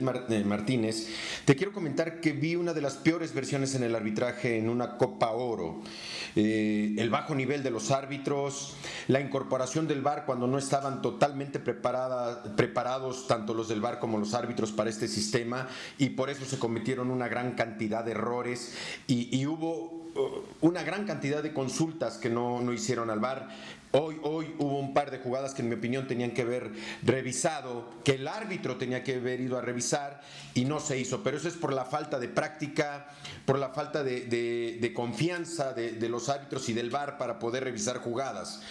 Eh, Martínez, te quiero comentar que vi una de las peores versiones en el arbitraje en una Copa Oro. Eh, el bajo nivel de los árbitros, la incorporación del VAR cuando no estaban totalmente preparados tanto los del VAR como los árbitros para este sistema y por eso se cometieron una gran cantidad de errores y, hubo una gran cantidad de consultas que no, no hicieron al VAR. Hoy, hoy hubo un par de jugadas que en mi opinión tenían que haber revisado, que el árbitro tenía que haber ido a revisar y no se hizo. Pero eso es por la falta de práctica, por la falta de, confianza de, los árbitros y del VAR para poder revisar jugadas.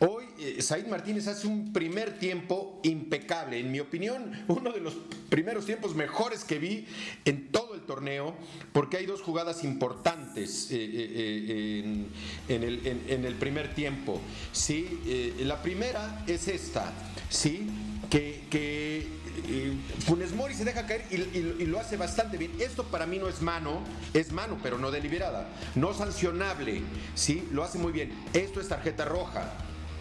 Hoy eh, Said Martínez hace un primer tiempo impecable, en mi opinión, uno de los primeros tiempos mejores que vi en todo torneo, porque hay dos jugadas importantes eh, eh, en, el, primer tiempo. ¿sí? la primera es esta, ¿sí? que, Funes Mori se deja caer y, lo hace bastante bien. Esto para mí no es mano, es mano, pero no deliberada, no sancionable, ¿sí? Lo hace muy bien. Esto es tarjeta roja.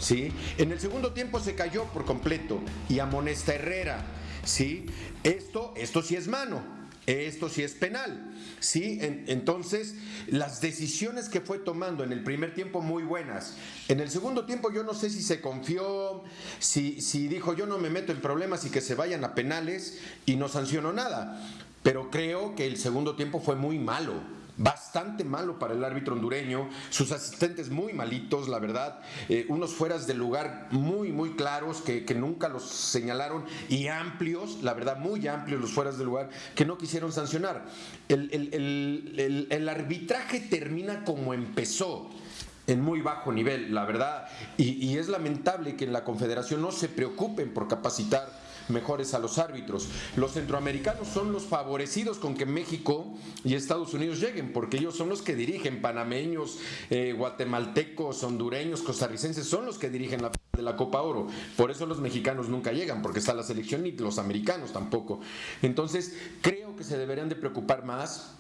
¿sí? En el segundo tiempo se cayó por completo y amonesta Herrera, ¿sí? Esto, esto sí es mano. Esto sí es penal, ¿sí? entonces, las decisiones que fue tomando en el primer tiempo muy buenas. En el segundo tiempo yo no sé si se confió, si, si dijo yo no me meto en problemas y que se vayan a penales y no sancionó nada. Pero creo que el segundo tiempo fue muy malo bastante malo para el árbitro hondureño, sus asistentes muy malitos, la verdad, eh, unos fueras de lugar muy, muy claros que, nunca los señalaron y amplios, la verdad, muy amplios los fueras de lugar que no quisieron sancionar. El, arbitraje termina como empezó en muy bajo nivel, la verdad, y es lamentable que en la Confederación no se preocupen por capacitar mejores a los árbitros. Los centroamericanos son los favorecidos con que México y Estados Unidos lleguen, porque ellos son los que dirigen, panameños, eh, guatemaltecos, hondureños, costarricenses, son los que dirigen la de la Copa Oro. Por eso los mexicanos nunca llegan, porque está la selección y los americanos tampoco. Entonces, creo que se deberían de preocupar más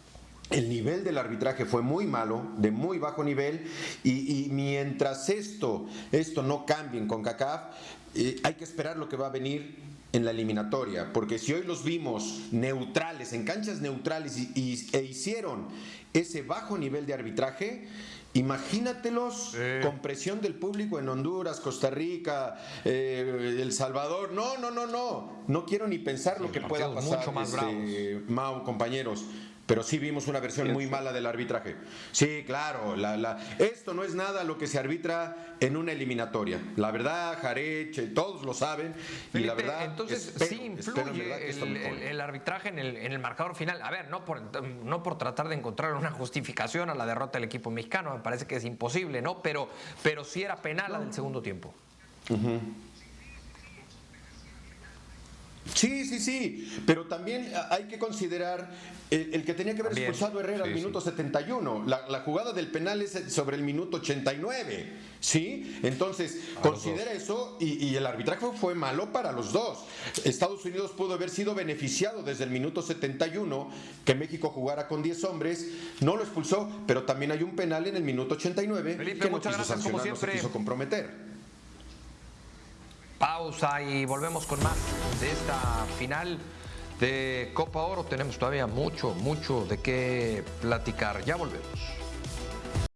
el nivel del arbitraje fue muy malo, de muy bajo nivel, y, mientras esto, esto no cambie con CACAF, eh, hay que esperar lo que va a venir en la eliminatoria, porque si hoy los vimos neutrales, en canchas neutrales y, e hicieron ese bajo nivel de arbitraje, imagínatelos con presión del público en Honduras, Costa Rica, eh, El Salvador. No, no, no, no. No quiero ni pensar lo que pueda pasar, mucho más este, Mao, compañeros pero sí vimos una versión muy mala del arbitraje. Sí, claro, la, esto no es nada lo que se arbitra en una eliminatoria. La verdad, Jareche, todos lo saben. y la verdad, entonces sí influye el, arbitraje en el, en el, marcador final. A ver, no por, no por tratar de encontrar una justificación a la derrota del equipo mexicano, me parece que es imposible, ¿no? Pero, pero sí era penal la del segundo tiempo. Sí, sí, sí, pero también hay que considerar el, que tenía que haber expulsado Herrera al minuto 71. La, jugada del penal es sobre el minuto 89, ¿sí? Entonces, considera eso y, el arbitraje fue malo para los dos. Estados Unidos pudo haber sido beneficiado desde el minuto 71 que México jugara con 10 hombres, no lo expulsó, pero también hay un penal en el minuto 89 que no quiso sancionar, no se quiso comprometer pausa y volvemos con más de esta final de Copa Oro. Tenemos todavía mucho, mucho de qué platicar. Ya volvemos.